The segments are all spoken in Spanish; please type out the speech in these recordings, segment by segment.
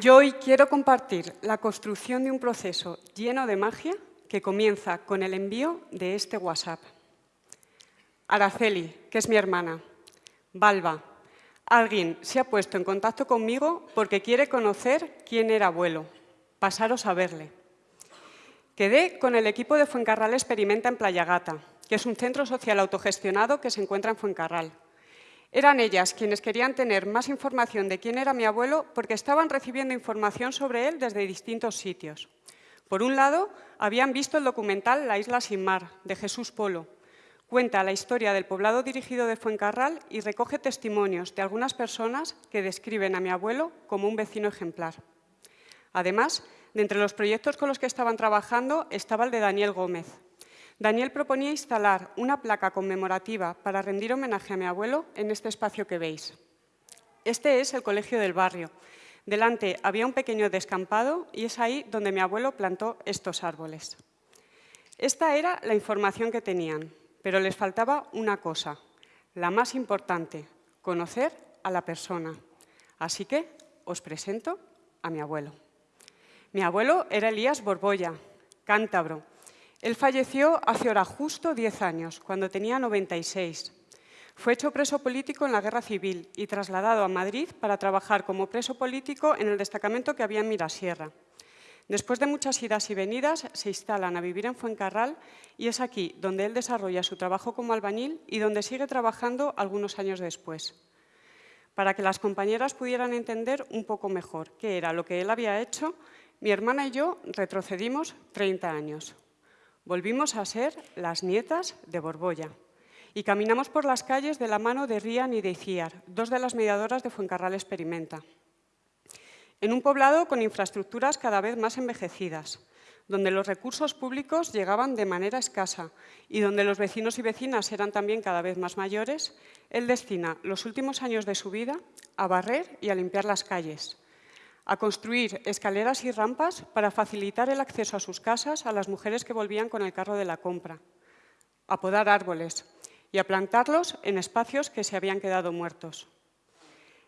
Yo hoy quiero compartir la construcción de un proceso lleno de magia que comienza con el envío de este WhatsApp. Araceli, que es mi hermana. Balba, alguien se ha puesto en contacto conmigo porque quiere conocer quién era abuelo. Pasaros a verle. Quedé con el equipo de Fuencarral Experimenta en Playa Gata, que es un centro social autogestionado que se encuentra en Fuencarral. Eran ellas quienes querían tener más información de quién era mi abuelo porque estaban recibiendo información sobre él desde distintos sitios. Por un lado, habían visto el documental La isla sin mar, de Jesús Polo. Cuenta la historia del poblado dirigido de Fuencarral y recoge testimonios de algunas personas que describen a mi abuelo como un vecino ejemplar. Además, de entre los proyectos con los que estaban trabajando estaba el de Daniel Gómez, Daniel proponía instalar una placa conmemorativa para rendir homenaje a mi abuelo en este espacio que veis. Este es el colegio del barrio. Delante había un pequeño descampado y es ahí donde mi abuelo plantó estos árboles. Esta era la información que tenían, pero les faltaba una cosa, la más importante, conocer a la persona. Así que os presento a mi abuelo. Mi abuelo era Elías Borbolla, cántabro, él falleció hace ahora justo 10 años, cuando tenía 96. Fue hecho preso político en la Guerra Civil y trasladado a Madrid para trabajar como preso político en el destacamento que había en Mirasierra. Después de muchas idas y venidas, se instalan a vivir en Fuencarral y es aquí donde él desarrolla su trabajo como albañil y donde sigue trabajando algunos años después. Para que las compañeras pudieran entender un poco mejor qué era lo que él había hecho, mi hermana y yo retrocedimos 30 años. Volvimos a ser las nietas de Borbolla y caminamos por las calles de la mano de Rian y de Iciar, dos de las mediadoras de Fuencarral Experimenta. En un poblado con infraestructuras cada vez más envejecidas, donde los recursos públicos llegaban de manera escasa y donde los vecinos y vecinas eran también cada vez más mayores, él destina los últimos años de su vida a barrer y a limpiar las calles, a construir escaleras y rampas para facilitar el acceso a sus casas a las mujeres que volvían con el carro de la compra, a podar árboles y a plantarlos en espacios que se habían quedado muertos.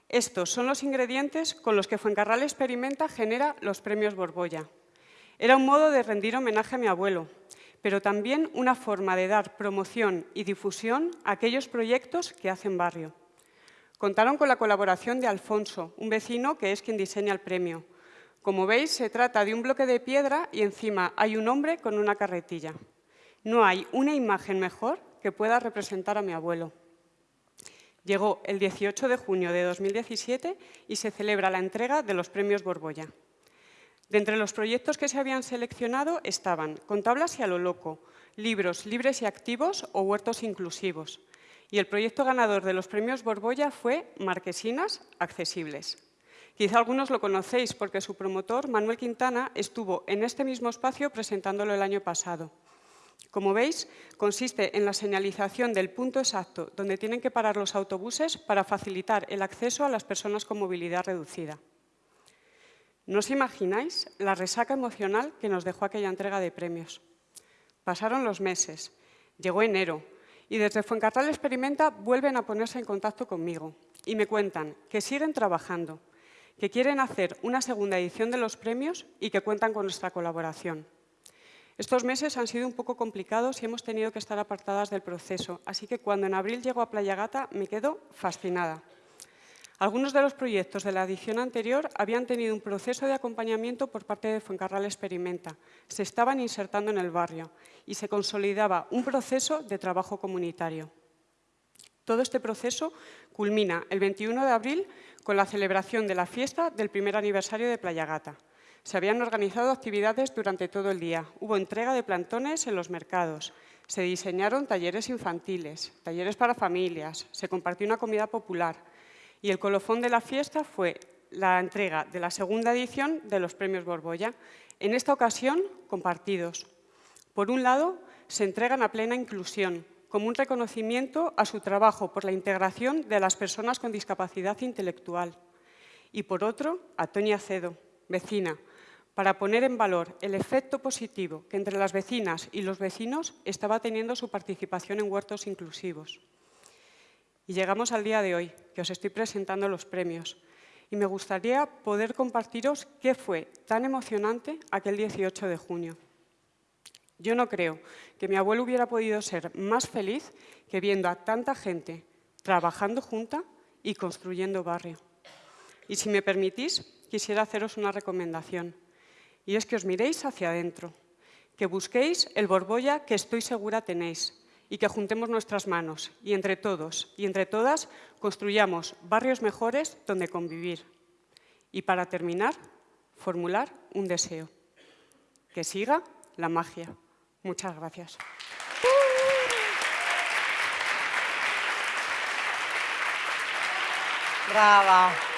Estos son los ingredientes con los que Fuencarral Experimenta genera los premios Borbolla. Era un modo de rendir homenaje a mi abuelo, pero también una forma de dar promoción y difusión a aquellos proyectos que hacen barrio. Contaron con la colaboración de Alfonso, un vecino que es quien diseña el premio. Como veis, se trata de un bloque de piedra y encima hay un hombre con una carretilla. No hay una imagen mejor que pueda representar a mi abuelo. Llegó el 18 de junio de 2017 y se celebra la entrega de los premios Borbolla. De entre los proyectos que se habían seleccionado estaban Con tablas y a lo loco, libros libres y activos o huertos inclusivos, y el proyecto ganador de los premios Borbolla fue Marquesinas Accesibles. Quizá algunos lo conocéis porque su promotor, Manuel Quintana, estuvo en este mismo espacio presentándolo el año pasado. Como veis, consiste en la señalización del punto exacto donde tienen que parar los autobuses para facilitar el acceso a las personas con movilidad reducida. ¿No os imagináis la resaca emocional que nos dejó aquella entrega de premios? Pasaron los meses, llegó enero, y desde Fuencarral Experimenta vuelven a ponerse en contacto conmigo y me cuentan que siguen trabajando, que quieren hacer una segunda edición de los premios y que cuentan con nuestra colaboración. Estos meses han sido un poco complicados y hemos tenido que estar apartadas del proceso, así que cuando en abril llego a Playa Gata me quedo fascinada. Algunos de los proyectos de la edición anterior habían tenido un proceso de acompañamiento por parte de Fuencarral Experimenta. Se estaban insertando en el barrio y se consolidaba un proceso de trabajo comunitario. Todo este proceso culmina el 21 de abril con la celebración de la fiesta del primer aniversario de Playa Gata. Se habían organizado actividades durante todo el día. Hubo entrega de plantones en los mercados. Se diseñaron talleres infantiles, talleres para familias. Se compartió una comida popular y el colofón de la fiesta fue la entrega de la segunda edición de los premios Borbolla, en esta ocasión compartidos. Por un lado, se entregan a plena inclusión, como un reconocimiento a su trabajo por la integración de las personas con discapacidad intelectual. Y por otro, a Toña Cedo, vecina, para poner en valor el efecto positivo que entre las vecinas y los vecinos estaba teniendo su participación en huertos inclusivos. Y llegamos al día de hoy, que os estoy presentando los premios. Y me gustaría poder compartiros qué fue tan emocionante aquel 18 de junio. Yo no creo que mi abuelo hubiera podido ser más feliz que viendo a tanta gente trabajando junta y construyendo barrio. Y si me permitís, quisiera haceros una recomendación, y es que os miréis hacia adentro, que busquéis el borbolla que estoy segura tenéis y que juntemos nuestras manos y entre todos y entre todas construyamos barrios mejores donde convivir. Y para terminar, formular un deseo. Que siga la magia. Muchas gracias. Brava.